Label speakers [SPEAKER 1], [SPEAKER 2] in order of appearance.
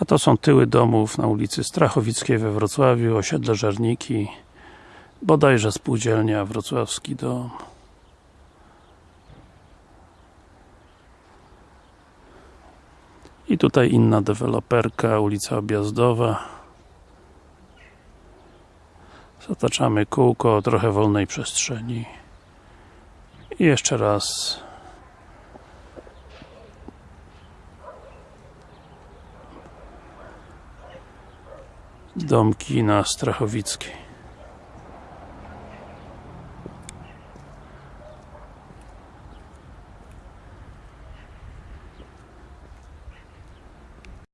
[SPEAKER 1] A to są tyły domów na ulicy Strachowickiej we Wrocławiu, osiedle Żerniki bodajże spółdzielnia Wrocławski Dom. I tutaj inna deweloperka, ulica Objazdowa. Zataczamy kółko, trochę wolnej przestrzeni. I jeszcze raz domki na Strachowickiej